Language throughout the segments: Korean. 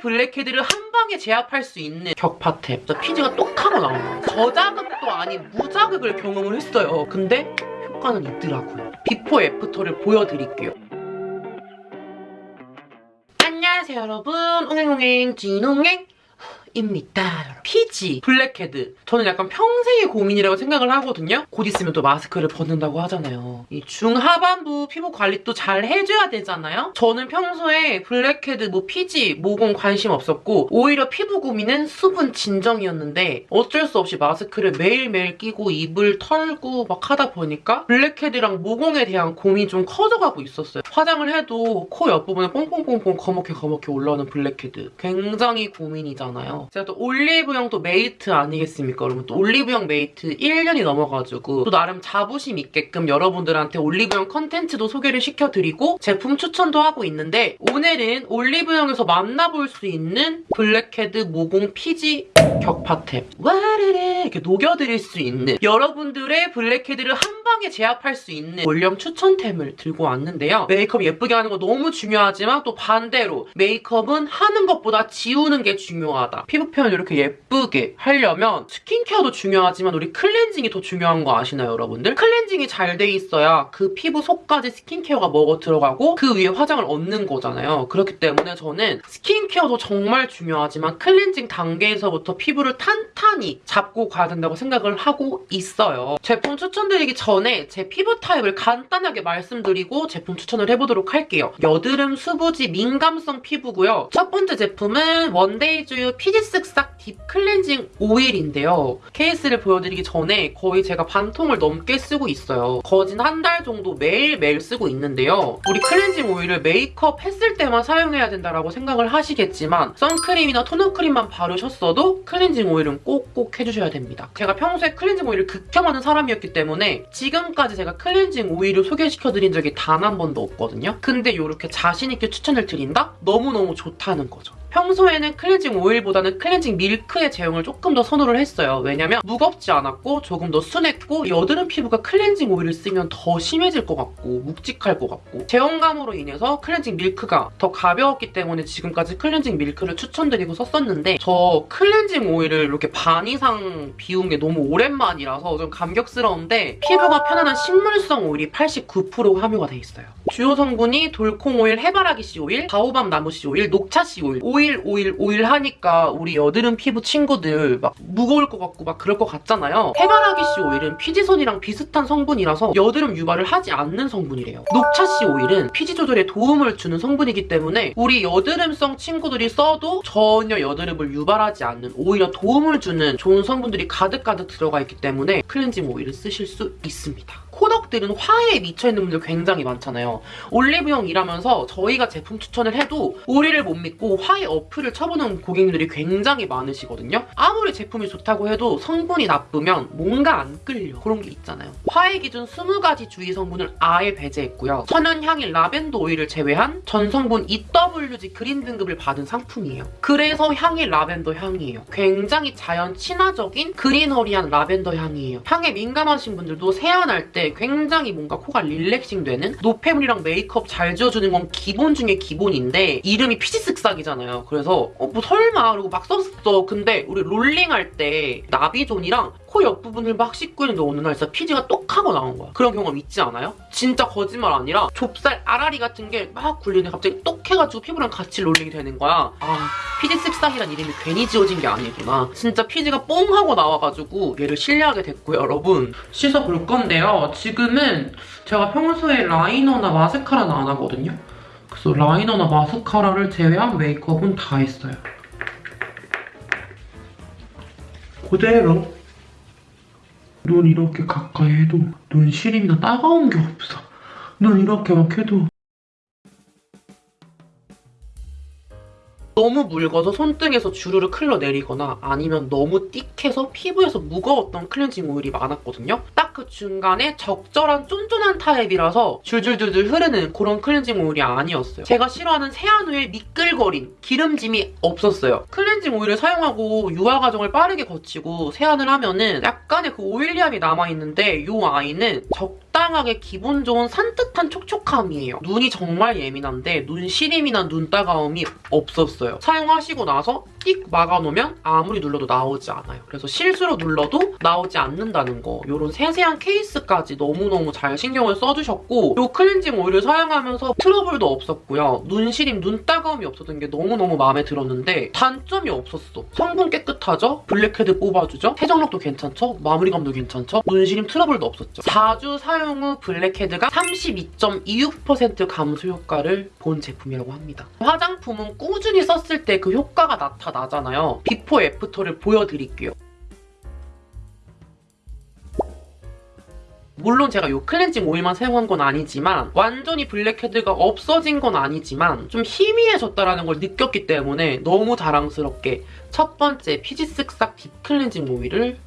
blackhead를 한 방에 제압할 수 있는 격파템. 피지가 똑 하고 나온 거예요. 저자극도 아닌 무자극을 경험을 했어요. 근데 효과는 있더라고요. before after를 보여드릴게요. 안녕하세요 여러분. 옹행옹행 진옹행. 입니다. 피지, 블랙헤드. 저는 약간 평생의 고민이라고 생각을 하거든요. 곧 있으면 또 마스크를 벗는다고 하잖아요. 이 중하반부 피부 관리 또잘 해줘야 되잖아요. 저는 평소에 블랙헤드, 뭐 피지, 모공 관심 없었고 오히려 피부 고민은 수분 진정이었는데 어쩔 수 없이 마스크를 매일매일 끼고 입을 털고 막 하다 보니까 blackhead랑 모공에 대한 고민이 좀 커져가고 있었어요. 화장을 해도 코 옆부분에 뽕뽕뽕뽕 거먹게 거먹게 올라오는 블랙헤드. 굉장히 고민이잖아요. 제가 또 올리브영 또 mate 아니겠습니까? 여러분 또 올리브영 mate 1년이 넘어가지고 또 나름 자부심 있게끔 여러분들한테 올리브영 컨텐츠도 소개를 시켜드리고 제품 추천도 하고 있는데 오늘은 올리브영에서 만나볼 수 있는 블랙헤드 모공 피지 격파템 와르르! 이렇게 녹여드릴 수 있는 여러분들의 blackhead를 한 방에 제압할 수 있는 올영 추천템을 들고 왔는데요. 메이크업 예쁘게 하는 거 너무 중요하지만 또 반대로 메이크업은 하는 것보다 지우는 게 중요하다. 피부 표현 이렇게 예쁘게 하려면 스킨케어도 중요하지만 우리 클렌징이 더 중요한 거 아시나요, 여러분들? 클렌징이 잘 돼 있어야 그 피부 속까지 스킨케어가 먹어 들어가고 그 위에 화장을 얹는 거잖아요. 그렇기 때문에 저는 스킨케어도 정말 중요하지만 클렌징 단계에서부터 피부를 탄탄 히 잡고 가야 된다고 생각을 하고 있어요. 제품 추천드리기 전에 제 피부 타입을 간단하게 말씀드리고 제품 추천을 해보도록 할게요. 여드름, 수부지, 민감성 피부고요. 첫 번째 제품은 원데이즈유 피지쓱싹 deep 클렌징 오일인데요. 케이스를 보여드리기 전에 거의 제가 반 통을 넘게 쓰고 있어요. 거진 한 달 정도 매일매일 쓰고 있는데요. 우리 클렌징 오일을 메이크업 했을 때만 사용해야 된다고 생각을 하시겠지만 선크림이나 토너 크림만 바르셨어도 클렌징 오일은 꼭꼭 해주셔야 됩니다. 제가 평소에 클렌징 오일을 극혐하는 사람이었기 때문에 지금까지 제가 클렌징 오일을 소개시켜드린 적이 단 한 번도 없거든요. 근데 이렇게 자신있게 추천을 드린다? 너무너무 좋다는 거죠. 평소에는 클렌징 오일보다는 클렌징 밀크의 제형을 조금 더 선호를 했어요. 왜냐면 무겁지 않았고 조금 더 순했고 여드름 피부가 클렌징 오일을 쓰면 더 심해질 것 같고 묵직할 것 같고 제형감으로 인해서 클렌징 밀크가 더 가벼웠기 때문에 지금까지 클렌징 밀크를 추천드리고 썼었는데 저 클렌징 오일을 이렇게 반 이상 비운 게 너무 오랜만이라서 좀 감격스러운데 피부가 편안한 식물성 오일이 89% 함유가 돼 있어요. 주요 성분이 돌콩 오일, 해바라기 씨 오일, 바오밤 나무 씨 오일, 녹차 씨 오일 오일 오일 오일 하니까 우리 여드름 피부 친구들 막 무거울 것 같고 막 그럴 것 같잖아요. 해바라기 씨 오일은 피지선이랑 비슷한 성분이라서 여드름 유발을 하지 않는 성분이래요. 녹차 씨 오일은 피지 조절에 도움을 주는 성분이기 때문에 우리 여드름성 친구들이 써도 전혀 여드름을 유발하지 않는 오히려 도움을 주는 좋은 성분들이 가득가득 들어가 있기 때문에 클렌징 오일을 쓰실 수 있습니다. 코덕들은 화해에 미쳐있는 분들 굉장히 많잖아요. 올리브영 일하면서 저희가 제품 추천을 해도 우리를 못 믿고 화해 어플을 쳐보는 고객님들이 굉장히 많으시거든요. 아무리 제품이 좋다고 해도 성분이 나쁘면 뭔가 안 끌려. 그런 게 있잖아요. 화해 기준 20가지 주의 성분을 아예 배제했고요. 천연 향인 라벤더 오일을 제외한 전성분 EWG 그린 등급을 받은 상품이에요. 그래서 향이 라벤더 향이에요. 굉장히 자연 친화적인 그린 herby한 라벤더 향이에요. 향에 민감하신 분들도 세안할 때 굉장히 뭔가 코가 relaxing 되는 노폐물이랑 메이크업 잘 지워주는 건 기본 중에 기본인데 이름이 피지 쓱싹이잖아요. 그래서 어, 뭐 설마 그러고 막 썼어. 근데 우리 롤링할 때 나비존이랑 코 옆 부분을 막 씻고 있는데 어느 날 진짜 피지가 똑하고 나온 거야. 그런 경험 있지 않아요? 진짜 거짓말 아니라 좁쌀 알알이 같은 게 막 굴리는데 갑자기 똑 해가지고 피부랑 같이 롤링이 되는 거야. 아 피지 쓱싹이란 이름이 괜히 지어진 게 아니구나. 진짜 피지가 뽕 하고 나와가지고 얘를 신뢰하게 됐고요, 여러분. 씻어볼 건데요. 지금은 제가 평소에 라이너나 마스카라는 안 하거든요. 그래서 라이너나 마스카라를 제외한 메이크업은 다 했어요. 그대로 눈 이렇게 가까이 해도 눈 시림이나 따가운 게 없어. 눈 이렇게 막 해도 너무 묽어서 손등에서 주르르 흘러내리거나 아니면 너무 띡해서 피부에서 무거웠던 클렌징 오일이 많았거든요. 딱 그 중간에 적절한 쫀쫀한 타입이라서 줄줄줄줄 흐르는 그런 클렌징 오일이 아니었어요. 제가 싫어하는 세안 후에 미끌거림, 기름짐이 없었어요. 클렌징 오일을 사용하고 유화 과정을 빠르게 거치고 세안을 하면은 약간의 그 오일리함이 남아있는데 이 아이는 적당하게 기분 좋은 산뜻한 촉촉함이에요. 눈이 정말 예민한데 눈 시림이나 눈 따가움이 없었어요. 사용하시고 나서 띡 막아놓으면 아무리 눌러도 나오지 않아요. 그래서 실수로 눌러도 나오지 않는다는 거 이런 세세한 케이스까지 너무너무 잘 신경을 써주셨고 이 클렌징 오일을 사용하면서 트러블도 없었고요. 눈 시림, 눈 따가움이 없었던 게 너무너무 마음에 들었는데 단점이 없었어. 성분 깨끗하죠? 블랙헤드 뽑아주죠? 세정력도 괜찮죠? 마무리감도 괜찮죠? 눈 시림 트러블도 없었죠. 4주 사용 후 블랙헤드가 32.26% 감소 효과를 본 제품이라고 합니다. 화장품은 꾸준히 썼을 때 그 효과가 나타나잖아요. before after를 보여드릴게요. 물론 제가 이 클렌징 오일만 사용한 건 아니지만 완전히 블랙헤드가 없어진 건 아니지만 좀 희미해졌다는 걸 느꼈기 때문에 너무 자랑스럽게 첫 번째 피지 쓱싹 deep 클렌징 오일을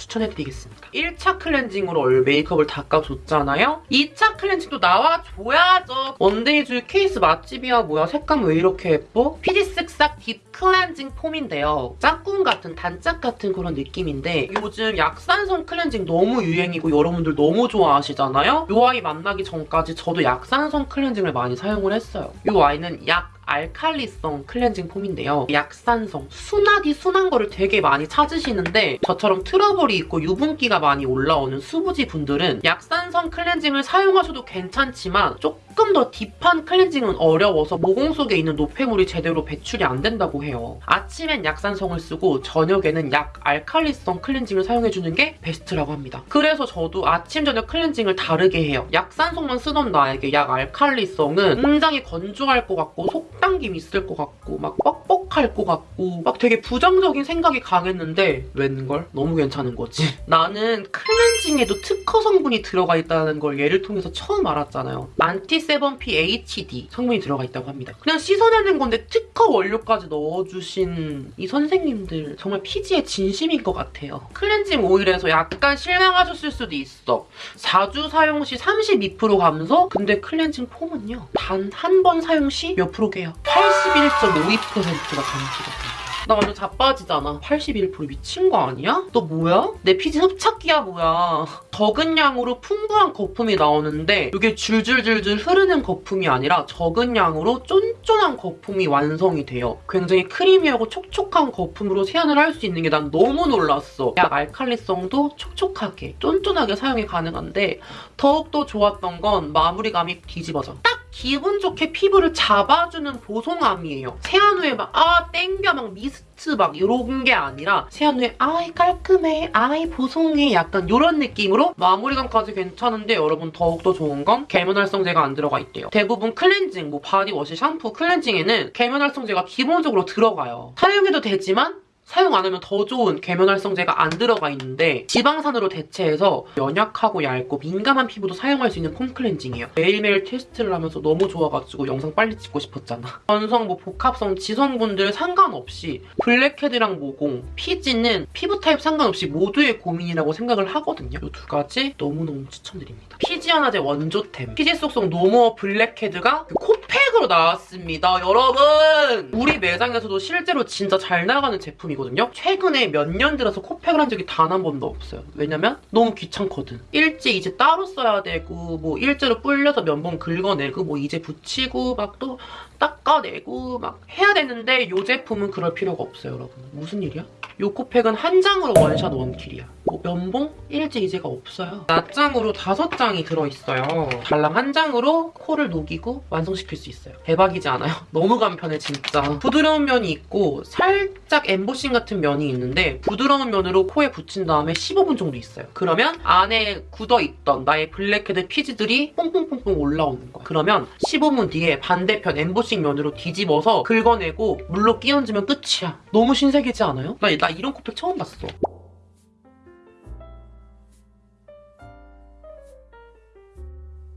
추천해드리겠습니다. 1차 클렌징으로 얼굴 메이크업을 닦아줬잖아요? 2차 클렌징도 나와줘야죠. 원데이즈 케이스 맛집이야 뭐야 색감 왜 이렇게 예뻐? 피지 쓱싹 deep 클렌징 폼인데요. 짝꿍 같은 단짝 같은 그런 느낌인데 요즘 약산성 클렌징 너무 유행이고 여러분들 너무 좋아하시잖아요? 이 아이 만나기 전까지 저도 약산성 클렌징을 많이 사용을 했어요. 이 아이는 약 알칼리성 클렌징 폼인데요. 약산성, 순하디 순한 거를 되게 많이 찾으시는데 저처럼 트러블이 있고 유분기가 많이 올라오는 수부지 분들은 약산성 클렌징을 사용하셔도 괜찮지만 조금 조금 더 deep한 클렌징은 어려워서 모공 속에 있는 노폐물이 제대로 배출이 안 된다고 해요. 아침엔 약산성을 쓰고 저녁에는 약 알칼리성 클렌징을 사용해주는 게 베스트라고 합니다. 그래서 저도 아침 저녁 클렌징을 다르게 해요. 약산성만 쓰던 나에게 약 알칼리성은 굉장히 건조할 것 같고 속당김 있을 것 같고 막 뻑뻑할 것 같고 막 되게 부정적인 생각이 강했는데 웬걸? 너무 괜찮은 거지. 나는 클렌징에도 특허 성분이 들어가 있다는 걸 얘를 통해서 처음 알았잖아요. 만티스 67PHD 성분이 들어가 있다고 합니다. 그냥 씻어내는 건데 특허 원료까지 넣어주신 이 선생님들 정말 피지의 진심인 것 같아요. 클렌징 오일에서 약간 실망하셨을 수도 있어. 4주 사용 시 32% 감소? 근데 클렌징 폼은요. 단 한 번 사용 시 몇 프로게요? 81.52%가 감소거든요. 나 완전 자빠지잖아. 81% 미친 거 아니야? 너 뭐야? 내 피지 흡착기야 뭐야. 적은 양으로 풍부한 거품이 나오는데 이게 줄줄줄줄 흐르는 거품이 아니라 적은 양으로 쫀쫀한 거품이 완성이 돼요. 굉장히 크리미하고 촉촉한 거품으로 세안을 할 수 있는 게 난 너무 놀랐어. 약 알칼리성도 촉촉하게, 쫀쫀하게 사용이 가능한데 더욱더 좋았던 건 마무리감이 뒤집어져. 딱 기분 좋게 피부를 잡아주는 보송함이에요. 세안 후에 막 아 땡겨 막 미스트 막 이런 게 아니라 세안 후에 아이 깔끔해, 아이 보송해 약간 이런 느낌으로 마무리감까지 괜찮은데 여러분 더욱더 좋은 건 계면활성제가 안 들어가 있대요. 대부분 클렌징, 뭐 바디워시, 샴푸, 클렌징에는 계면활성제가 기본적으로 들어가요. 사용해도 되지만 사용 안 하면 더 좋은 계면활성제가 안 들어가 있는데 지방산으로 대체해서 연약하고 얇고 민감한 피부도 사용할 수 있는 폼 클렌징이에요. 매일매일 테스트를 하면서 너무 좋아가지고 영상 빨리 찍고 싶었잖아. 건성, 뭐 복합성, 지성분들 상관없이 블랙헤드랑 모공, 피지는 피부 타입 상관없이 모두의 고민이라고 생각을 하거든요. 이 두 가지 너무너무 추천드립니다. 피지 하나제 원조템 피지 쓱싹 no more 블랙헤드가 그 코팩으로 나왔습니다. 여러분! 우리 매장에서도 실제로 진짜 잘 나가는 제품이고 아니거든요. 최근에 몇 년 들어서 코팩을 한 적이 단 한 번도 없어요. 왜냐면 너무 귀찮거든. 일제 이제 따로 써야 되고 뭐 일제로 불려서 면봉 긁어내고 뭐 이제 붙이고 막 또 닦아내고 막 해야 되는데 이 제품은 그럴 필요가 없어요, 여러분. 무슨 일이야? 이 코팩은 한 장으로 one shot one kill이야. 뭐 면봉? 1제 2제가 없어요. 낱장으로 다섯 장이 들어있어요. 달랑 한 장으로 코를 녹이고 완성시킬 수 있어요. 대박이지 않아요? 너무 간편해 진짜. 부드러운 면이 있고 살짝 엠보싱 같은 면이 있는데 부드러운 면으로 코에 붙인 다음에 15분 정도 있어요. 그러면 안에 굳어있던 나의 블랙헤드 피지들이 뽕뽕뽕뽕 올라오는 거야. 그러면 15분 뒤에 반대편 엠보싱 면으로 뒤집어서 긁어내고 물로 끼얹으면 끝이야. 너무 신세계지 않아요? 나, 나 이런 코팩 처음 봤어.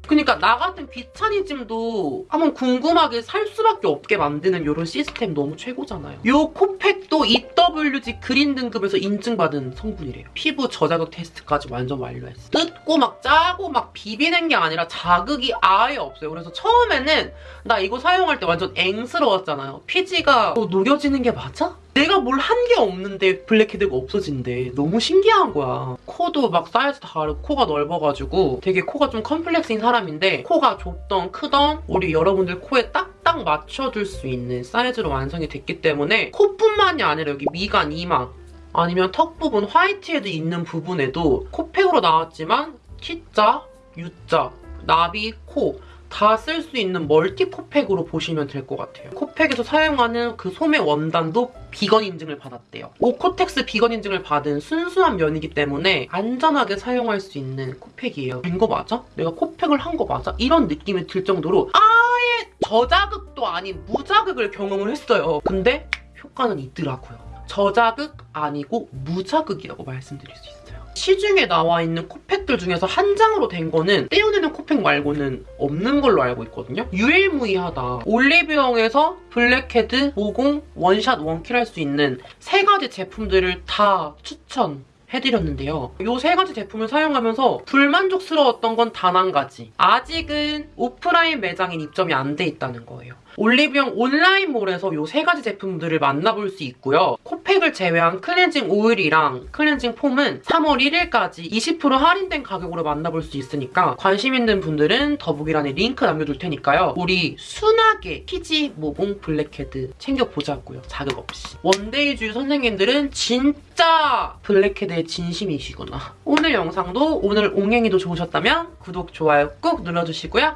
그러니까 나 같은 귀차니즘도 한번 궁금하게 살 수밖에 없게 만드는 이런 시스템 너무 최고잖아요. 이 코팩도 EWG green 등급에서 인증받은 성분이래요. 피부 저자극 테스트까지 완전 완료했어. 뜯고 막 짜고 막 비비는 게 아니라 자극이 아예 없어요. 그래서 처음에는 나 이거 사용할 때 완전 앵스러웠잖아요. 피지가 어, 녹여지는 게 맞아? 내가 뭘 한 게 없는데 blackhead가 없어진대. 너무 신기한 거야. 코도 막 사이즈 다르고 코가 넓어가지고 되게 코가 좀 컴플렉스인 사람인데 코가 좁던 크던 우리 여러분들 코에 딱딱 맞춰줄 수 있는 사이즈로 완성이 됐기 때문에 코뿐만이 아니라 여기 미간, 이마 아니면 턱 부분 whitehead 있는 부분에도 코팩으로 나왔지만 T자, U자, 나비, 코 다 쓸 수 있는 multi 코팩으로 보시면 될 것 같아요. 코팩에서 사용하는 그 소재 원단도 비건 인증을 받았대요. 오코텍스 비건 인증을 받은 순수한 면이기 때문에 안전하게 사용할 수 있는 코팩이에요. 된 거 맞아? 내가 코팩을 한 거 맞아? 이런 느낌이 들 정도로 아예 저자극도 아닌 무자극을 경험을 했어요. 근데 효과는 있더라고요. 저자극 아니고 무자극이라고 말씀드릴 수 있어요. 시중에 나와 있는 코팩들 중에서 한 장으로 된 거는 떼어내는 코팩 말고는 없는 걸로 알고 있거든요. 유일무이하다. 올리브영에서 블랙헤드, 모공, one shot, one kill 할 수 있는 세 가지 제품들을 다 추천 해드렸는데요. 이 세 가지 제품을 사용하면서 불만족스러웠던 건 단 한 가지. 아직은 오프라인 매장엔 입점이 안 돼 있다는 거예요. 올리브영 온라인몰에서 이 세 가지 제품들을 만나볼 수 있고요. 코팩을 제외한 클렌징 오일이랑 클렌징 폼은 3월 1일까지 20% 할인된 가격으로 만나볼 수 있으니까 관심 있는 분들은 더보기란에 링크 남겨둘 테니까요. 우리 순하게 피지 모공 블랙헤드 챙겨보자고요. 자극 없이. 원데이주의 선생님들은 진짜 blackhead에 진심이시구나. 오늘 영상도 오늘 옹행이도 좋으셨다면 구독, 좋아요 꾹 눌러주시고요.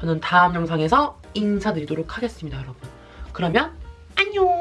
저는 다음 영상에서 인사드리도록 하겠습니다, 여러분. 그러면 안녕!